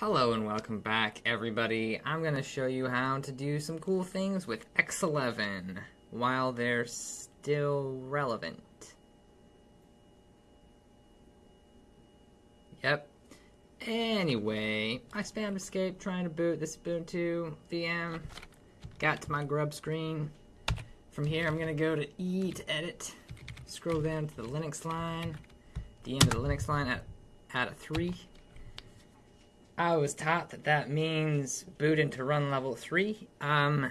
Hello and welcome back, everybody. I'm going to show you how to do some cool things with X11 while they're still relevant. Yep. Anyway, I spammed escape trying to boot this Ubuntu VM. Got to my grub screen. From here, I'm going to go to E to edit. Scroll down to the Linux line. The end of the Linux line at, at a 3 I was taught that that means boot into run level 3. Um,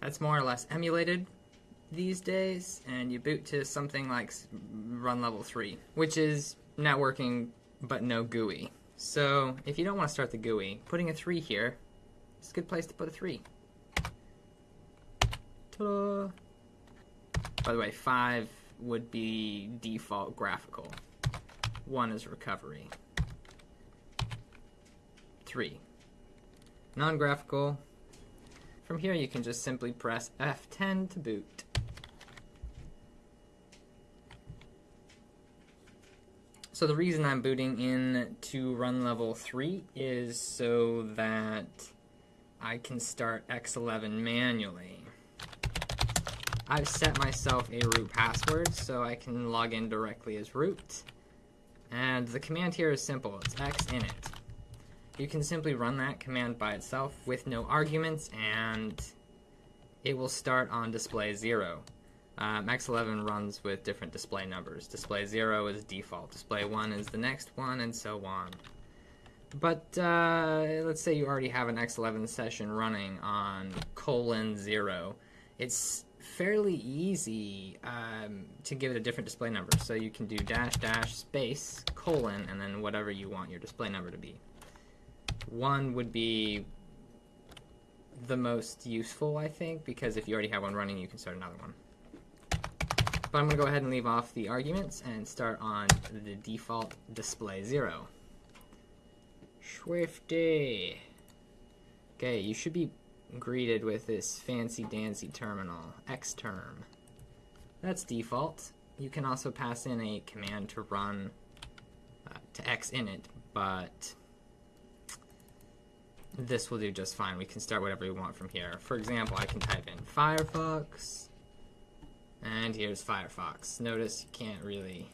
that's more or less emulated these days, and you boot to something like run level 3, which is networking but no GUI. So if you don't want to start the GUI, putting a 3 here is a good place to put a 3. Ta-da! By the way, 5 would be default graphical. 1 is recovery. 3. Non-graphical. From here you can just simply press F10 to boot. So the reason I'm booting in to run level 3 is so that I can start X11 manually. I've set myself a root password so I can log in directly as root. And the command here is simple, it's xinit you can simply run that command by itself with no arguments and it will start on display 0. Um, X11 runs with different display numbers. Display 0 is default, display 1 is the next one, and so on. But uh, let's say you already have an X11 session running on colon 0. It's fairly easy um, to give it a different display number. So you can do dash dash space colon and then whatever you want your display number to be. One would be the most useful, I think, because if you already have one running, you can start another one. But I'm going to go ahead and leave off the arguments and start on the default display 0. Swifty. Okay, you should be greeted with this fancy-dancy terminal, xterm. That's default. You can also pass in a command to run uh, to xinit, but this will do just fine. We can start whatever we want from here. For example, I can type in Firefox, and here's Firefox. Notice you can't really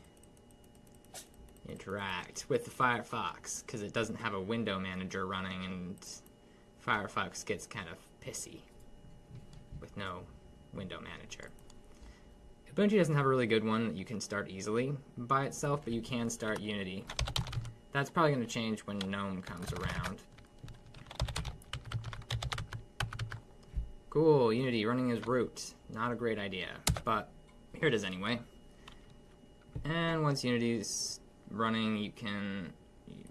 interact with the Firefox because it doesn't have a window manager running, and Firefox gets kind of pissy with no window manager. Ubuntu doesn't have a really good one that you can start easily by itself, but you can start Unity. That's probably going to change when GNOME comes around. Cool, Unity running as root. Not a great idea, but here it is anyway. And once Unity's running, you can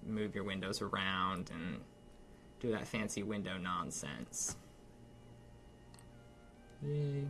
move your windows around and do that fancy window nonsense. Yay.